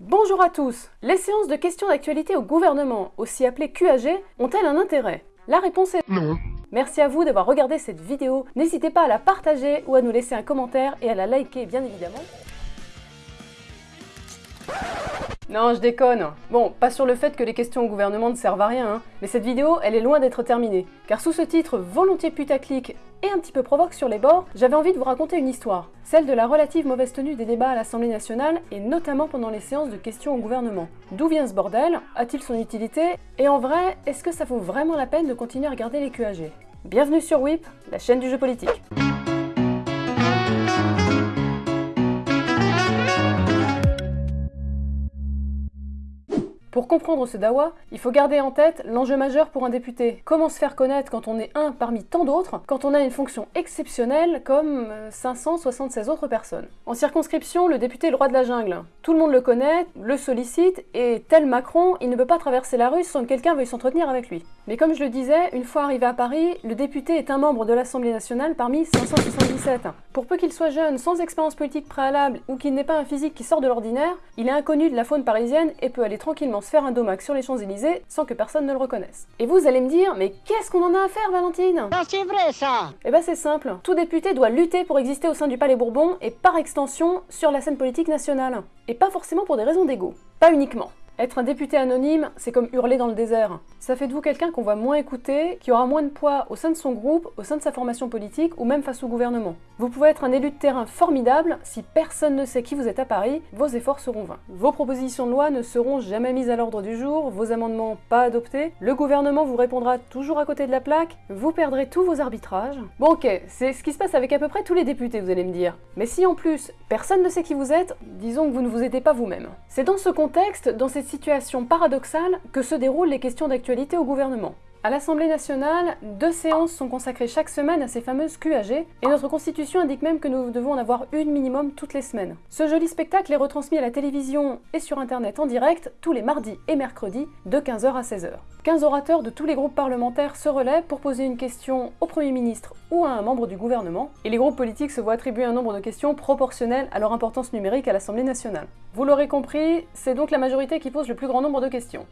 Bonjour à tous Les séances de questions d'actualité au gouvernement, aussi appelées QAG, ont-elles un intérêt? La réponse est Non. Merci à vous d'avoir regardé cette vidéo, n'hésitez pas à la partager ou à nous laisser un commentaire et à la liker bien évidemment. Non, je déconne. Bon, pas sur le fait que les questions au gouvernement ne servent à rien, hein, mais cette vidéo, elle est loin d'être terminée. Car sous ce titre volontiers putaclic et un petit peu provoque sur les bords, j'avais envie de vous raconter une histoire. Celle de la relative mauvaise tenue des débats à l'Assemblée nationale, et notamment pendant les séances de questions au gouvernement. D'où vient ce bordel? A-t-il son utilité? Et en vrai, est-ce que ça vaut vraiment la peine de continuer à regarder les QAG Bienvenue sur WIP, la chaîne du jeu politique. Pour comprendre ce dawa, il faut garder en tête l'enjeu majeur pour un député. Comment se faire connaître quand on est un parmi tant d'autres, quand on a une fonction exceptionnelle comme 576 euh, autres personnes? En circonscription, le député est le roi de la jungle. Tout le monde le connaît, le sollicite, et tel Macron, il ne peut pas traverser la rue sans que quelqu'un veuille s'entretenir avec lui. Mais comme je le disais, une fois arrivé à Paris, le député est un membre de l'Assemblée nationale parmi 577. Pour peu qu'il soit jeune, sans expérience politique préalable, ou qu'il n'ait pas un physique qui sort de l'ordinaire, il est inconnu de la faune parisienne et peut aller tranquillement faire un domac sur les Champs-Élysées sans que personne ne le reconnaisse. Et vous allez me dire, mais qu'est-ce qu'on en a à faire, Valentine? Ah, c'est vrai ça Eh ben c'est simple, tout député doit lutter pour exister au sein du Palais Bourbon et par extension sur la scène politique nationale. Et pas forcément pour des raisons d'ego. Pas uniquement. Être un député anonyme, c'est comme hurler dans le désert. Ça fait de vous quelqu'un qu'on va moins écouter, qui aura moins de poids au sein de son groupe, au sein de sa formation politique ou même face au gouvernement. Vous pouvez être un élu de terrain formidable, si personne ne sait qui vous êtes à Paris, vos efforts seront vains. Vos propositions de loi ne seront jamais mises à l'ordre du jour, vos amendements pas adoptés, le gouvernement vous répondra toujours à côté de la plaque, vous perdrez tous vos arbitrages. Bon ok, c'est ce qui se passe avec à peu près tous les députés, vous allez me dire. Mais si en plus, personne ne sait qui vous êtes, disons que vous ne vous aidez pas vous-même. C'est dans ce contexte, dans cette situation paradoxale, que se déroulent les questions d'actualité au gouvernement. À l'Assemblée nationale, deux séances sont consacrées chaque semaine à ces fameuses QAG, et notre constitution indique même que nous devons en avoir une minimum toutes les semaines. Ce joli spectacle est retransmis à la télévision et sur internet en direct tous les mardis et mercredis de 15h à 16h. 15 orateurs de tous les groupes parlementaires se relèvent pour poser une question au Premier ministre ou à un membre du gouvernement, et les groupes politiques se voient attribuer un nombre de questions proportionnel à leur importance numérique à l'Assemblée nationale. Vous l'aurez compris, c'est donc la majorité qui pose le plus grand nombre de questions.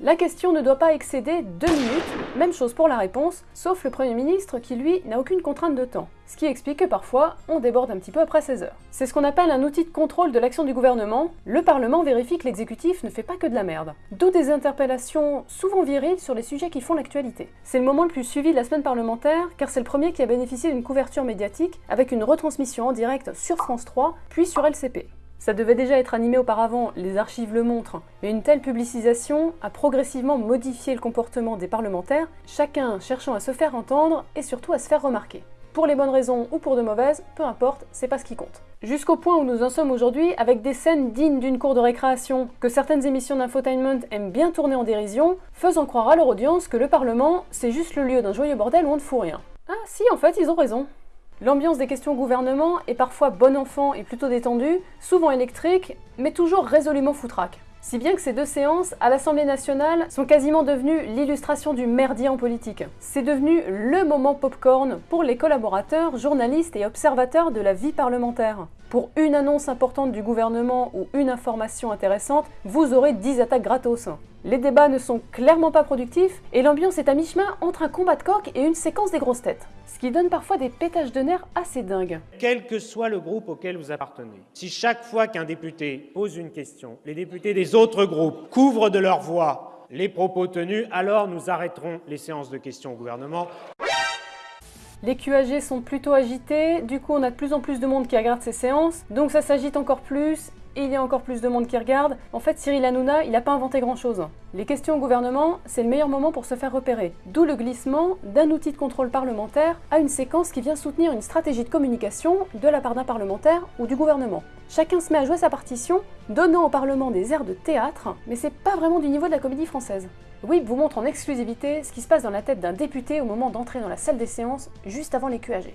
La question ne doit pas excéder 2 minutes, même chose pour la réponse, sauf le Premier ministre qui lui n'a aucune contrainte de temps ce qui explique que parfois, on déborde un petit peu après 16 heures. C'est ce qu'on appelle un outil de contrôle de l'action du gouvernement. Le Parlement vérifie que l'exécutif ne fait pas que de la merde. D'où des interpellations souvent viriles sur les sujets qui font l'actualité. C'est le moment le plus suivi de la semaine parlementaire, car c'est le premier qui a bénéficié d'une couverture médiatique, avec une retransmission en direct sur France 3, puis sur LCP. Ça devait déjà être animé auparavant, les archives le montrent, mais une telle publicisation a progressivement modifié le comportement des parlementaires, chacun cherchant à se faire entendre et surtout à se faire remarquer. Pour les bonnes raisons ou pour de mauvaises, peu importe, c'est pas ce qui compte. Jusqu'au point où nous en sommes aujourd'hui avec des scènes dignes d'une cour de récréation que certaines émissions d'infotainment aiment bien tourner en dérision, faisant croire à leur audience que le Parlement, c'est juste le lieu d'un joyeux bordel où on ne fout rien. Ah si, en fait, ils ont raison. L'ambiance des questions gouvernement est parfois bon enfant et plutôt détendue, souvent électrique, mais toujours résolument foutraque. Si bien que ces deux séances à l'Assemblée nationale sont quasiment devenues l'illustration du merdier en politique. C'est devenu le moment popcorn pour les collaborateurs, journalistes et observateurs de la vie parlementaire. Pour une annonce importante du gouvernement ou une information intéressante, vous aurez 10 attaques gratos. Les débats ne sont clairement pas productifs et l'ambiance est à mi-chemin entre un combat de coq et une séquence des grosses têtes. Ce qui donne parfois des pétages de nerfs assez dingues. Quel que soit le groupe auquel vous appartenez, si chaque fois qu'un député pose une question, les députés des autres groupes couvrent de leur voix les propos tenus, alors nous arrêterons les séances de questions au gouvernement. Les QAG sont plutôt agités, du coup on a de plus en plus de monde qui regarde ces séances, donc ça s'agite encore plus, et il y a encore plus de monde qui regarde. En fait, Cyril Hanouna, il n'a pas inventé grand-chose. Les questions au gouvernement, c'est le meilleur moment pour se faire repérer. D'où le glissement d'un outil de contrôle parlementaire à une séquence qui vient soutenir une stratégie de communication de la part d'un parlementaire ou du gouvernement. Chacun se met à jouer sa partition, donnant au Parlement des airs de théâtre, mais c'est pas vraiment du niveau de la comédie française. WIP vous montre en exclusivité ce qui se passe dans la tête d'un député au moment d'entrer dans la salle des séances, juste avant les QAG.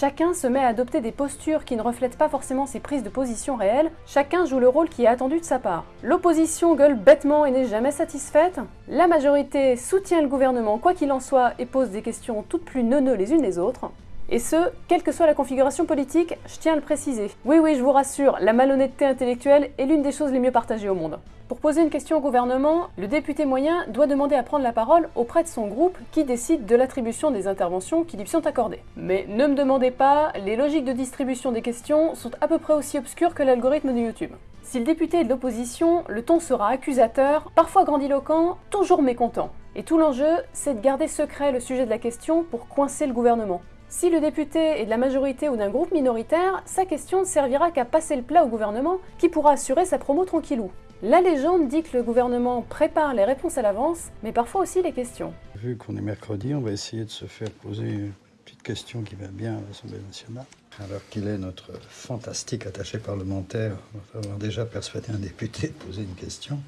Chacun se met à adopter des postures qui ne reflètent pas forcément ses prises de position réelles, chacun joue le rôle qui est attendu de sa part. L'opposition gueule bêtement et n'est jamais satisfaite, la majorité soutient le gouvernement quoi qu'il en soit et pose des questions toutes plus neuneux les unes les autres, Et ce, quelle que soit la configuration politique, je tiens à le préciser. Oui oui, je vous rassure, la malhonnêteté intellectuelle est l'une des choses les mieux partagées au monde. Pour poser une question au gouvernement, le député moyen doit demander à prendre la parole auprès de son groupe qui décide de l'attribution des interventions qui lui sont accordées. Mais ne me demandez pas, les logiques de distribution des questions sont à peu près aussi obscures que l'algorithme de YouTube. Si le député est de l'opposition, le ton sera accusateur, parfois grandiloquent, toujours mécontent. Et tout l'enjeu, c'est de garder secret le sujet de la question pour coincer le gouvernement. Si le député est de la majorité ou d'un groupe minoritaire, sa question ne servira qu'à passer le plat au gouvernement qui pourra assurer sa promo tranquillou. La légende dit que le gouvernement prépare les réponses à l'avance, mais parfois aussi les questions. Vu qu'on est mercredi, on va essayer de se faire poser une petite question qui va bien à l'Assemblée nationale. Alors qu'il est notre fantastique attaché parlementaire, avoir déjà persuadé un député de poser une question.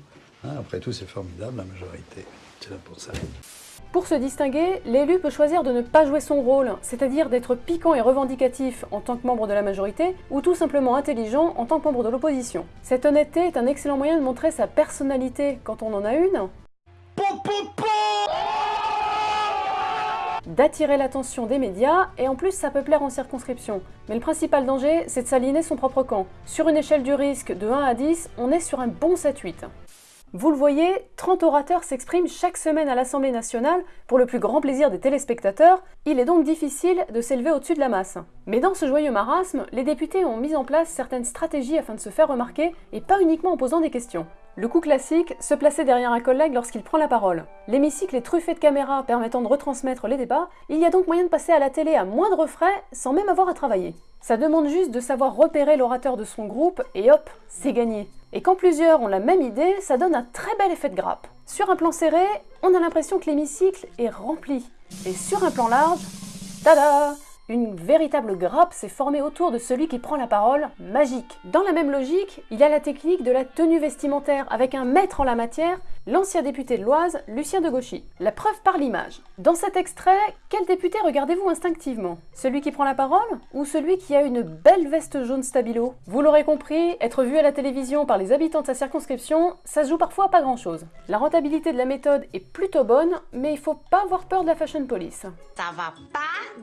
Hein, après tout, c'est formidable, la majorité. C'est là pour ça. Pour se distinguer, l'élu peut choisir de ne pas jouer son rôle, c'est-à-dire d'être piquant et revendicatif en tant que membre de la majorité, ou tout simplement intelligent en tant que membre de l'opposition. Cette honnêteté est un excellent moyen de montrer sa personnalité quand on en a une, d'attirer l'attention des médias, et en plus ça peut plaire en circonscription. Mais le principal danger, c'est de s'aligner son propre camp. Sur une échelle du risque de 1 à 10, on est sur un bon 7-8. Vous le voyez, 30 orateurs s'expriment chaque semaine à l'Assemblée nationale pour le plus grand plaisir des téléspectateurs, il est donc difficile de s'élever au-dessus de la masse. Mais dans ce joyeux marasme, les députés ont mis en place certaines stratégies afin de se faire remarquer et pas uniquement en posant des questions. Le coup classique, se placer derrière un collègue lorsqu'il prend la parole. L'hémicycle est truffé de caméras permettant de retransmettre les débats, il y a donc moyen de passer à la télé à moindre frais sans même avoir à travailler. Ça demande juste de savoir repérer l'orateur de son groupe et hop, c'est gagné. Et quand plusieurs ont la même idée, ça donne un très bel effet de grappe. Sur un plan serré, on a l'impression que l'hémicycle est rempli. Et sur un plan large, tada une véritable grappe s'est formée autour de celui qui prend la parole, magique. Dans la même logique, il y a la technique de la tenue vestimentaire, avec un maître en la matière, l'ancien député de l'Oise, Lucien de Gauchy. La preuve par l'image. Dans cet extrait, quel député regardez-vous instinctivement? Celui qui prend la parole ou celui qui a une belle veste jaune stabilo? Vous l'aurez compris, être vu à la télévision par les habitants de sa circonscription, ça se joue parfois pas grand-chose. La rentabilité de la méthode est plutôt bonne, mais il faut pas avoir peur de la fashion police. Ça va pas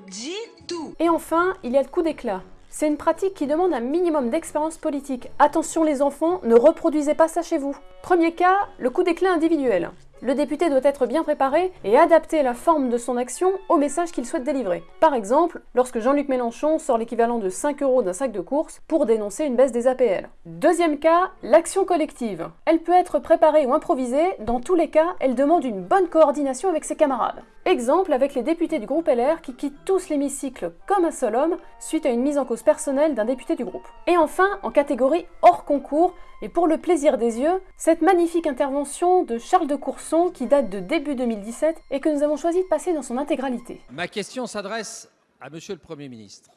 du tout et enfin, il y a le coup d'éclat. C'est une pratique qui demande un minimum d'expérience politique. Attention les enfants, ne reproduisez pas ça chez vous. Premier cas, le coup d'éclat individuel. Le député doit être bien préparé et adapter la forme de son action au message qu'il souhaite délivrer. Par exemple, lorsque Jean-Luc Mélenchon sort l'équivalent de 5 euros d'un sac de course pour dénoncer une baisse des APL. Deuxième cas, l'action collective. Elle peut être préparée ou improvisée, dans tous les cas, elle demande une bonne coordination avec ses camarades. Exemple avec les députés du groupe LR qui quittent tous l'hémicycle comme un seul homme suite à une mise en cause personnelle d'un député du groupe. Et enfin, en catégorie hors concours, et pour le plaisir des yeux, cette magnifique intervention de Charles de Courson qui date de début 2017 et que nous avons choisi de passer dans son intégralité. Ma question s'adresse à Monsieur le Premier ministre.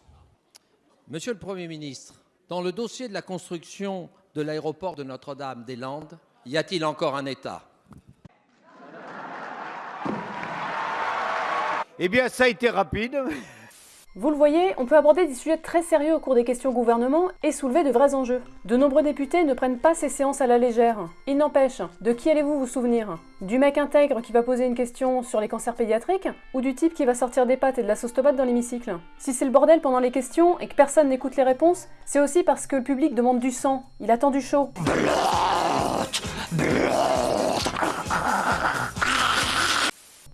Monsieur le Premier ministre, dans le dossier de la construction de l'aéroport de Notre-Dame-des-Landes, y a-t-il encore un État? Eh bien, ça a été rapide. Vous le voyez, on peut aborder des sujets très sérieux au cours des questions au gouvernement et soulever de vrais enjeux. De nombreux députés ne prennent pas ces séances à la légère. Il n'empêche, de qui allez-vous vous souvenir? Du mec intègre qui va poser une question sur les cancers pédiatriques Ou du type qui va sortir des pâtes et de la sauce tomate dans l'hémicycle? Si c'est le bordel pendant les questions et que personne n'écoute les réponses, c'est aussi parce que le public demande du sang, il attend du chaud.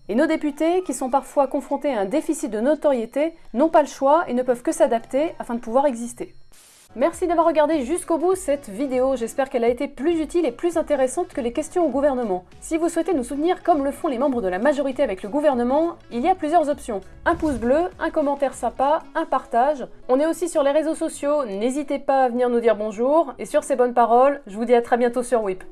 Et nos députés, qui sont parfois confrontés à un déficit de notoriété, n'ont pas le choix et ne peuvent que s'adapter afin de pouvoir exister. Merci d'avoir regardé jusqu'au bout cette vidéo, j'espère qu'elle a été plus utile et plus intéressante que les questions au gouvernement. Si vous souhaitez nous soutenir comme le font les membres de la majorité avec le gouvernement, il y a plusieurs options. Un pouce bleu, un commentaire sympa, un partage. On est aussi sur les réseaux sociaux, n'hésitez pas à venir nous dire bonjour, et sur ces bonnes paroles, je vous dis à très bientôt sur WIP.